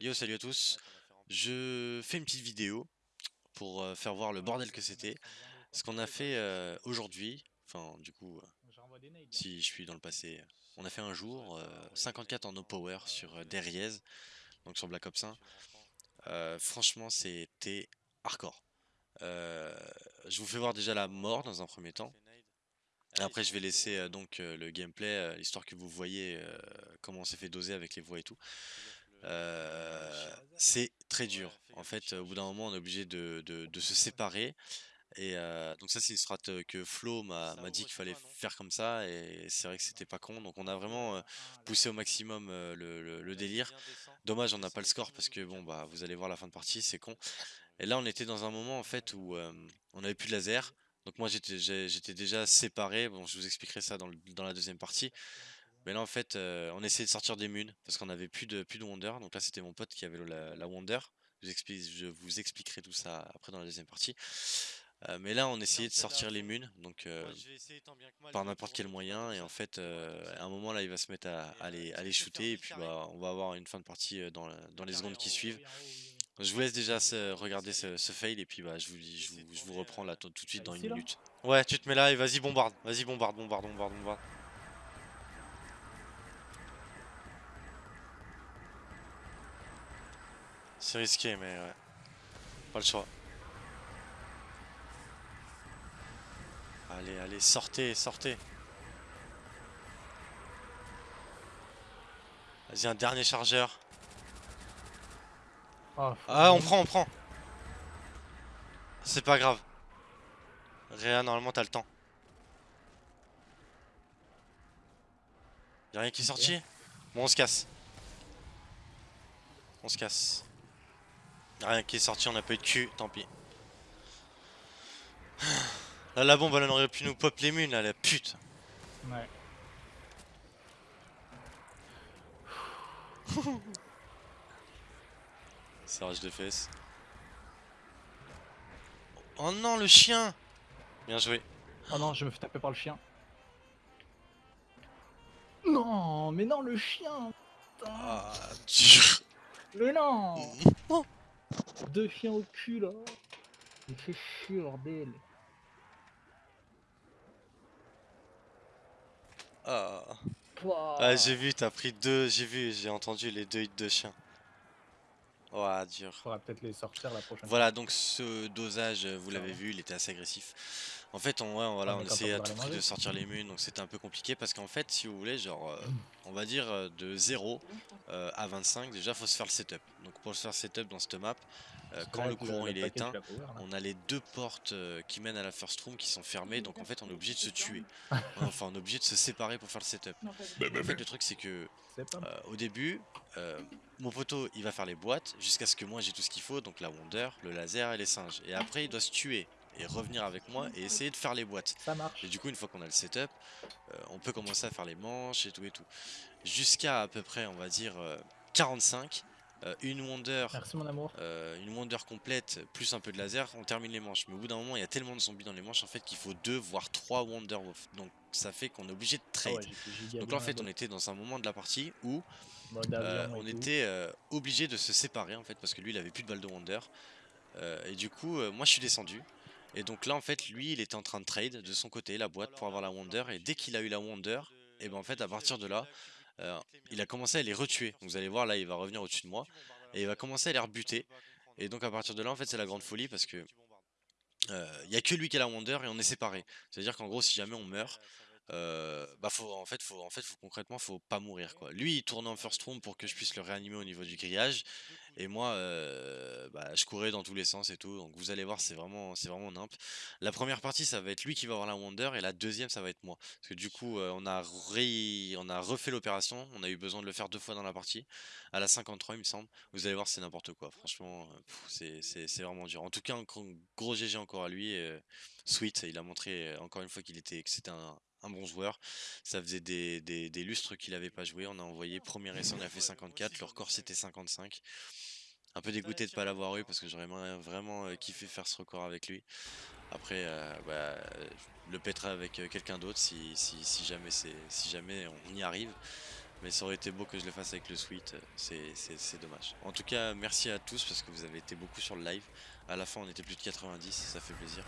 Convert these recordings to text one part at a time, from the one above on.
Yo, salut à tous. Je fais une petite vidéo pour euh, faire voir le bordel que c'était. Ce qu'on a fait euh, aujourd'hui, enfin du coup, euh, si je suis dans le passé, on a fait un jour 54 en no power sur euh, donc sur Black Ops 1. franchement, c'était hardcore. je vous fais voir déjà la mort dans un premier temps. Et après, je vais laisser donc le gameplay, l'histoire que vous voyez comment on s'est fait doser avec les voix et tout. Euh, c'est très dur. En fait, au bout d'un moment, on est obligé de, se séparer. Et euh, donc ça, c'est une strat que Flo m'a dit qu'il fallait faire comme ça. Et c'est vrai que c'était pas con. Donc on a vraiment euh, poussé au maximum le, délire. Dommage, on n'a pas le score parce que bon, bah vous allez voir la fin de partie, c'est con. Et là, on était dans un moment en fait où on avait plus de laser. Donc moi, j'étais déjà séparé. Bon, je vous expliquerai ça dans, dans la deuxième partie. Mais là en fait euh, on essayait de sortir des munes parce qu'on avait plus de plus de Wonder. Donc là c'était mon pote qui avait la, Wonder. Je vous, je vous, expliquerai tout ça après dans la deuxième partie. Euh, mais là on essayait de sortir les munes. Donc euh, par n'importe quel moyen. et en fait à un moment là il va se mettre à, les, à les, shooter. Et puis bah, on va avoir une fin de partie dans, dans les secondes qui suivent. Je vous laisse déjà regarder ce, fail. Et puis bah je vous, je vous, reprends là tout, de suite dans une minute. Ouais tu te mets là et vas-y bombarde, vas-y bombarde, bombarde, bombarde, bombarde. C'est risqué, mais ouais. Pas le choix. Allez, allez, sortez, sortez. Vas-y, un dernier chargeur. Ah, ah on prend, on prend. C'est pas grave. Réa, normalement, t'as le temps. Y'a rien qui est sorti? Bon, on se casse. On se casse. Rien qui est sorti, on a pas eu de cul, tant pis. Là, la bombe, elle aurait pu nous pop les munes, là, la pute. Ouais. Serrage de fesses. Oh non, le chien Bien joué. Oh non, je me fais taper par le chien. Non, mais non, le chien Ah, dur Mais non Deux chiens au cul là. Il fait chier bordel. Ah. ah j'ai vu, t'as pris deux, j'ai vu, j'ai entendu les deux hits de chiens. Oh, dur. Faudra peut-être les sortir la prochaine Voilà, donc ce dosage, vous l'avez vu, il était assez agressif. En fait, on, ouais, voilà, on essayait à tout prix de sortir les munes, donc c'était un peu compliqué parce qu'en fait, si vous voulez, genre, euh, on va dire euh, de 0 euh, à 25, déjà, faut se faire le setup. Donc pour se faire le setup dans cette map, quand le courant il est éteint, on a les deux portes qui mènent à la first room qui sont fermées, donc en fait, on est obligé de se tuer. enfin, on est obligé de se séparer pour faire le setup. En fait, le truc, c'est que au début, mon poteau, il va faire les boîtes jusqu'à ce que moi j'ai tout ce qu'il faut, donc la Wonder, le laser et les singes. Et après, il doit se tuer et revenir avec moi et essayer de faire les boîtes. Ça marche. Et du coup, une fois qu'on a le setup, euh, on peut commencer à faire les manches et tout et tout. Jusqu'à à peu près, on va dire, 45. Euh, euh, une Wonder, Merci, mon amour. une Wonder complète plus un peu de laser, on termine les manches. Mais au bout d'un moment, il y a tellement de zombies dans les manches en fait qu'il faut deux voire trois Wonder Donc ça fait qu'on est obligé de trade. Ah Donc là en fait, on était dans un moment de la partie où on était obligé de se séparer en fait parce que lui il avait plus de balles de Wonder. et du coup, moi je suis descendu. Et donc là en fait lui il était en train de trade de son côté la boîte pour avoir la Wonder et dès qu'il a eu la Wonder et ben en fait à partir de là euh, il a commencé à les retuer. vous allez voir là il va revenir au-dessus de moi et il va commencer à les rebuter. Et donc à partir de là en fait c'est la grande folie parce que euh, il n'y a que lui qui a la Wonder et on est séparés. C'est à dire qu'en gros si jamais on meurt euh, bah faut en fait faut en fait faut concrètement faut pas mourir quoi. Lui il tourne en first room pour que je puisse le réanimer au niveau du grillage et moi euh, bah, je courais dans tous les sens et tout donc vous allez voir c'est vraiment c'est vraiment nimp. La première partie ça va être lui qui va avoir la wonder et la deuxième ça va être moi parce que du coup euh, on a on a refait l'opération, on a eu besoin de le faire deux fois dans la partie à la 53 il me semble. Vous allez voir c'est n'importe quoi franchement c'est vraiment dur. En tout cas un gros GG encore à lui Sweet il a montré encore une fois qu'il était que c'était un un bon joueur. Ça faisait des, lustres qu'il n'avait pas joué. On a envoyé premier essai, on a fait 54. Le record c'était 55. Un peu dégoûté de ne pas l'avoir eu parce que j'aurais vraiment euh, kiffé faire ce record avec lui. Après, euh, bah, le pèterai avec euh, quelqu'un d'autre si, jamais, si jamais on y arrive. Mais ça aurait été beau que je le fasse avec le suite, c'est dommage. En tout cas, merci à tous parce que vous avez été beaucoup sur le live. À la fin, on était plus de 90, ça fait plaisir.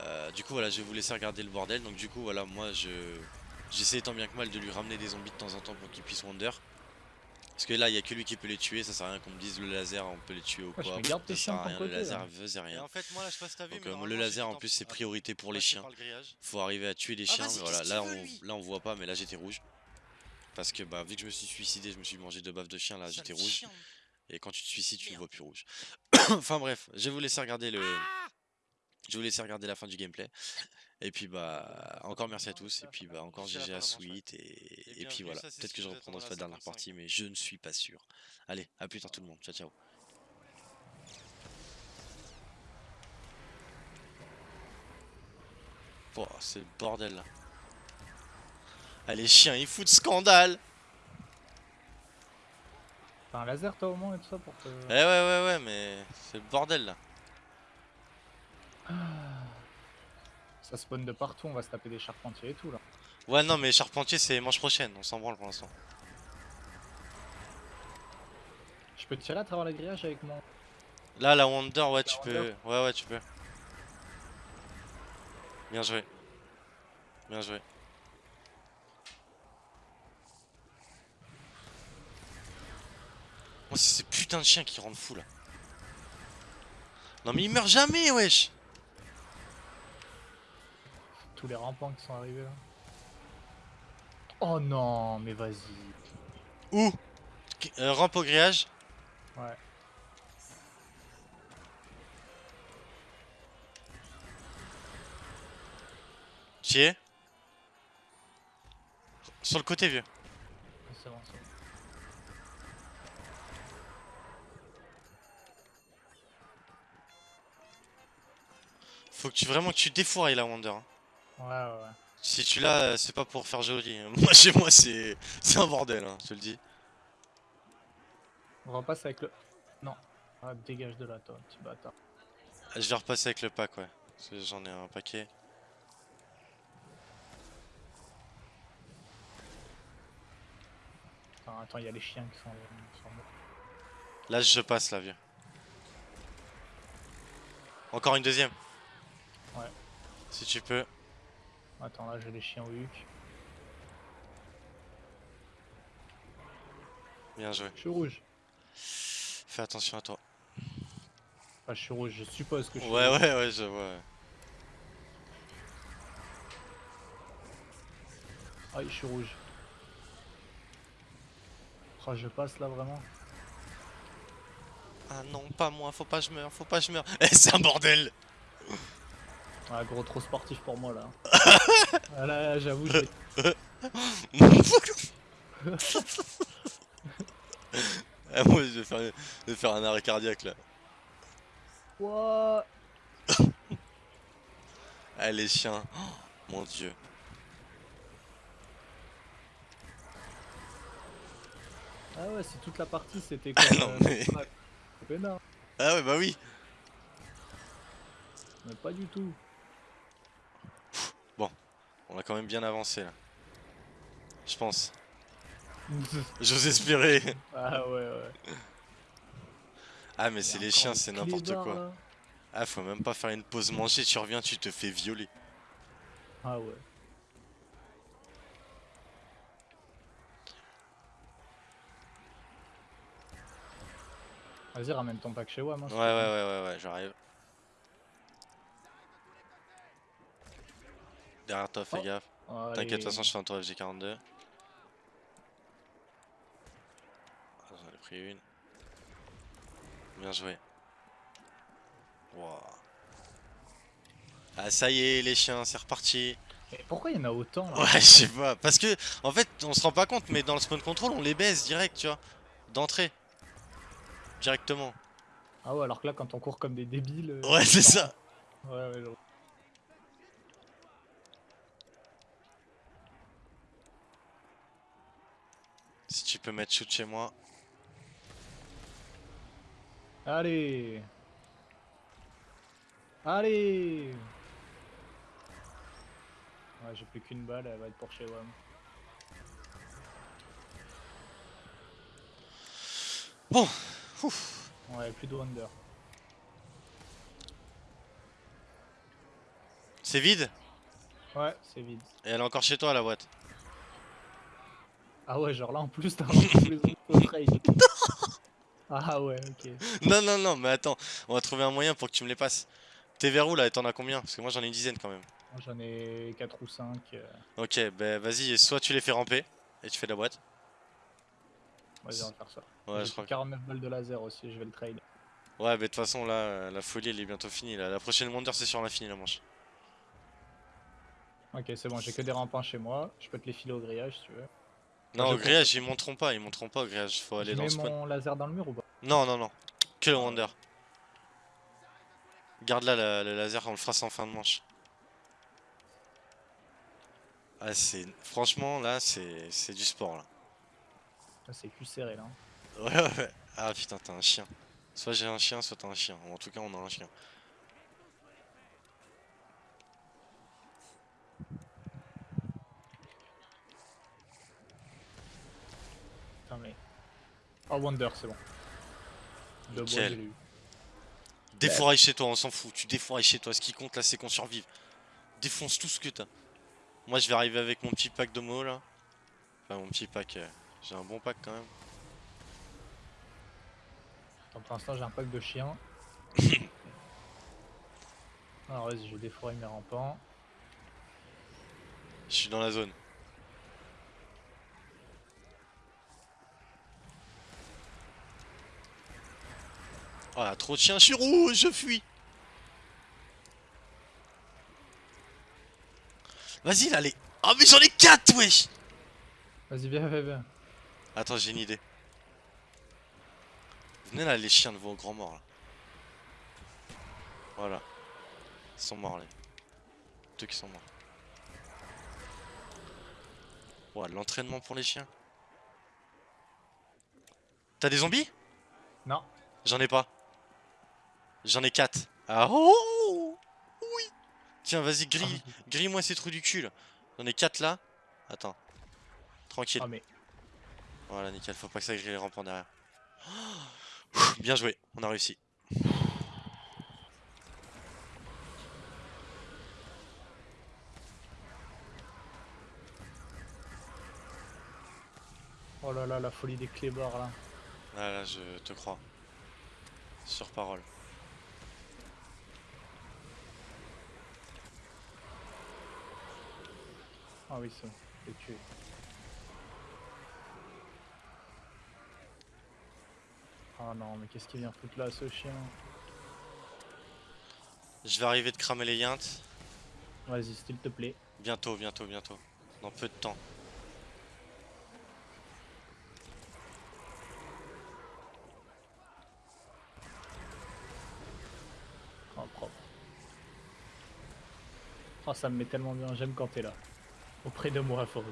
Euh, du coup, voilà, je vais vous laisser regarder le bordel. Donc, du coup, voilà, moi, je j'essaie tant bien que mal de lui ramener des zombies de temps en temps pour qu'il puisse wonder. Parce que là, il y a que lui qui peut les tuer. Ça sert à rien qu'on me dise le laser, on peut les tuer ou Ouais, je quoi. garde tes ça chiens sert à rien, le laser faisait Et rien. en fait, moi là, je Donc mais euh, le laser en plus c'est priorité pour les chiens. Faut arriver à tuer les Ah, chiens. mais voilà, là veut, on, là on voit pas, mais là j'étais rouge. Parce que bah vu que je me suis suicidé, je me suis mangé deux baffes de chien, là j'étais rouge. chien. Et quand tu te suicides, tu ne vois plus rouge. enfin bref, je vais vous laisser regarder le. Je vais vous laisser regarder la fin du gameplay. Et puis bah encore merci à tous. Et puis bah encore Jusqu'à la GG à de. Sweet. Et, Et puis voilà. Peut-être que je reprendrai la dernière 55. partie, mais je ne suis pas sûr. Allez, à plus tard tout le monde. Ciao ciao. Oh, c'est le bordel là. Ah les chiens ils foutent scandale T'as un laser toi au moins et tout ça pour te. Eh ouais ouais ouais mais c'est le bordel là. Ça spawn de partout, on va se taper des charpentiers et tout là. Ouais non mais Charpentier c'est manche prochaine, on s'en branle pour l'instant. Je peux te tirer à travers le grillage avec mon. Là la Wonder ouais tu peux. Ouais ouais tu peux. Bien joué. Bien joué. Moi c'est ces putains de chiens qui rendent fou là. Non mais il meurt jamais wesh Tous les rampants qui sont arrivés là. Oh non, mais vas-y. Où? Euh, Rampe au grillage? Ouais. Tu es Sur le côté vieux. C'est bon, c'est bon. Faut que tu vraiment que tu défourailles la Wonder. hein. Ouais, ouais, ouais. Si tu l'as, euh, c'est pas pour faire joli. Moi chez moi c'est un bordel, hein, je te le dis. On repasse avec le. Non. Ah, dégage de là, toi, petit bâtard. Je vais repasser avec le pack, ouais. Parce que j'en ai un paquet. Attends, attends, il y a les chiens qui sont, qui sont morts. Là je passe là, vieux. Encore une deuxième. Ouais. Si tu peux. Attends, là j'ai les chiens au huc. Bien joué. Je suis rouge. Fais attention à toi. Enfin, je suis rouge, je suppose que je suis Ouais, rouge. ouais, ouais, je vois. Aïe, je suis rouge. Oh, je passe là vraiment. Ah non, pas moi, faut pas que je meure, faut pas que je meure. Eh, c'est un bordel Ah, gros, trop sportif pour moi là. ah là, j'avoue, Ah, moi je vais, faire, je vais faire un arrêt cardiaque là. Ouah. Ah les chiens, Oh, mon dieu. Ah ouais, c'est toute la partie, c'était Ah comme. non, euh, mais-. Ah ouais bah oui. Mais pas du tout. On a quand même bien avancé là. Je pense. J'ose espérer. ah ouais, ouais. Ah mais c'est les chiens, c'est n'importe quoi. là. Ah faut même pas faire une pause manger, tu reviens, tu te fais violer. Ah ouais. Vas-y, ramène ton pack chez hein, Ouais ouais ouais ouais ouais, j'arrive. Derrière toi, fais Oh. gaffe. Allez. T'inquiète, de toute façon je fais un tour FG42. Ah, J'en ai pris une. Bien joué. Wouah. Ah ça y est les chiens, c'est reparti. Mais pourquoi il y en a autant là Ouais, je sais pas. Parce que, en fait, on se rend pas compte, mais dans le spawn control, on les baisse direct, tu vois. D'entrée. Directement. Ah ouais, alors que là, quand on court comme des débiles. euh, Ouais, c'est ça. Ouais, ouais, tu peux mettre shoot chez moi. Allez Allez Ouais, j'ai plus qu'une balle, elle va être pour chez WAM. Bon Ouf. Ouais, plus de Wonder. C'est vide? Ouais, c'est vide. Et elle est encore chez toi la boîte ah ouais, genre là en plus, t'as les autres trades. Ah ouais, ok. Non, non, non, mais attends, on va trouver un moyen pour que tu me les passes. T'es vers où là et t'en as combien? Parce que moi j'en ai une dizaine quand même. J'en ai 4 ou 5. Ok, bah vas-y, soit tu les fais ramper et tu fais la boîte. Vas-y, on va faire ça. Ouais, je crois. que- 49 balles de laser aussi, je vais le trade. Ouais, mais de toute façon là, euh, la folie elle est bientôt finie là. La prochaine Wonder c'est sur l'infini la manche. Ok, c'est bon, j'ai que des rampins chez moi. Je peux te les filer au grillage si tu veux. Non, je au grillage ils monteront pas, ils monteront pas au grillage, faut aller je dans mets le spawn. mon laser dans le mur ou pas? Non, non, non, que le Wonder. Garde là la- le laser, on le fera en fin de manche. Ah, c'est. Franchement là, c'est c'est du sport là. Ah, C'est plus serré là. Ouais, ouais, ouais. Ah putain, t'as un chien. Soit j'ai un chien, soit t'as un chien. En tout cas, on a un chien. Putain, mais. Oh, Wonder, c'est bon. Nickel. Défouraille chez toi, on s'en fout. Tu défourailles chez toi. Ce qui compte là, c'est qu'on survive. Défonce tout ce que t'as. Moi, je vais arriver avec mon petit pack de mots là. Enfin, mon petit pack. euh, J'ai un bon pack quand même. Donc, pour l'instant, j'ai un pack de chiens. Alors, vas-y, je vais mes rampants. Je suis dans la zone. Oh là, trop de chiens, suis rouge, je fuis. Vas-y là, les. Oh, mais j'en ai 4, wesh! Vas-y, viens, viens, viens. Attends, j'ai une idée. Venez là, les chiens de vos grands morts là. Voilà. Ils sont morts, les. Deux qui sont morts. Ouais, l'entraînement pour les chiens. T'as des zombies? Non. J'en ai pas. J'en ai 4. Ah oh Oui Tiens, vas-y, grille. Grille-moi ces trous du cul. J'en ai 4 là. Attends. Tranquille. Ah, mais. Voilà, nickel, faut pas que ça grille les rampants derrière. Bien joué, on a réussi. Oh là là, la folie des clébards là. Là, là, je te crois. Sur parole. Ah oui, c'est je l'ai tué. Ah non, mais qu'est-ce qu'il vient foutre là, ce chien Je vais arriver de cramer les yintes. Vas-y, s'il te plaît. Bientôt, bientôt, bientôt. Dans peu de temps. Oh, propre. Oh, ça me met tellement bien, j'aime quand t'es là. Auprès de moi, Forêt.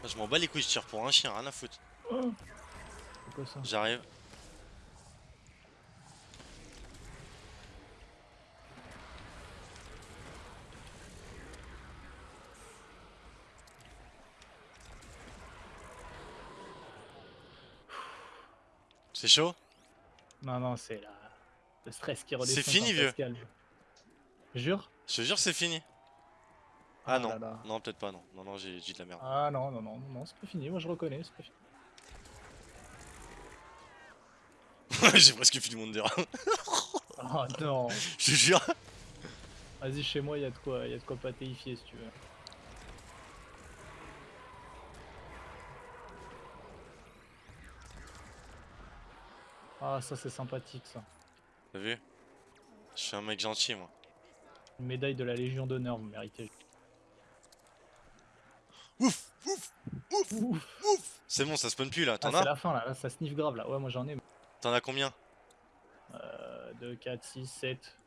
Moi, je m'en bats les couilles, je tire pour un chien, rien à foutre. C'est quoi ça J'arrive. C'est chaud? Non, non, c'est la... le stress qui redescend. C'est fini, vieux. Jure Je te jure, c'est fini. Ah, non, là là. non, peut-être pas, non. Non, non, j'ai dit de la merde. Ah non, non, non, non, non, c'est pas fini, moi je reconnais, c'est pas fini. j'ai presque fini Wonder. Oh non je te jure. Vas-y, chez moi, il y, a de quoi- y a de quoi patéifier si tu veux. Ah, ça c'est sympathique ça. T'as vu? Je suis un mec gentil, moi. Une médaille de la Légion d'honneur, vous méritez. Ouf Ouf Ouf Ouf C'est bon, ça spawn plus là. Ah, T'en c'est as la fin là, là, ça sniffe grave là. Ouais, moi j'en ai. T'en as combien? Euh, 2, 4, 6, 7.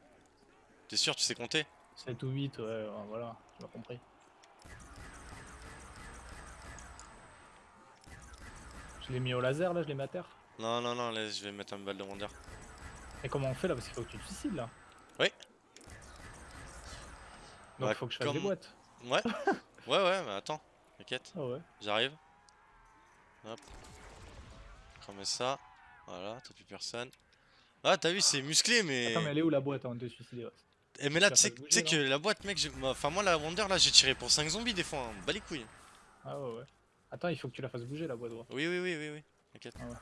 T'es sûr, tu sais compter? 7 ou 8, ouais, ouais, voilà, tu m'as compris. Je l'ai mis au laser là, je l'ai mis à terre. Non, non, non, laisse, je vais mettre une balle de Wonder. Et comment on fait là? Parce qu'il faut que tu te suicides là. Oui. Donc Bah, il faut que je fasse des comme- boîtes. Ouais Ouais, ouais, mais attends. T'inquiète, Ah ouais. j'arrive. Hop. Cramer ça. Voilà, t'as plus personne. Ah, t'as vu, c'est musclé, mais. Attends, mais elle est où la boîte avant de te suicider. Eh, mais là, tu sais que la boîte, mec, enfin, moi, la Wonder, là, j'ai tiré pour 5 zombies des fois. Hein. Bas les couilles. Ah ouais, ouais. Attends, il faut que tu la fasses bouger la boîte. Ouais. Oui, oui, oui, oui, oui. T'inquiète. Ah ouais.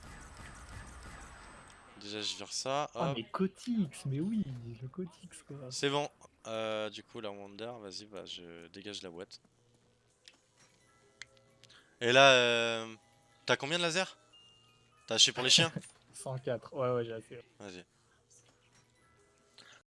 Déjà, je vire ça. Ah, mais Cotix, mais oui, le Cotix quoi. C'est bon. Euh, du coup, la Wonder, vas-y, bah, je dégage la boîte. Et là, euh, t'as combien de laser T'as acheté pour les chiens? 104, ouais, ouais, j'ai assez. Vas-y.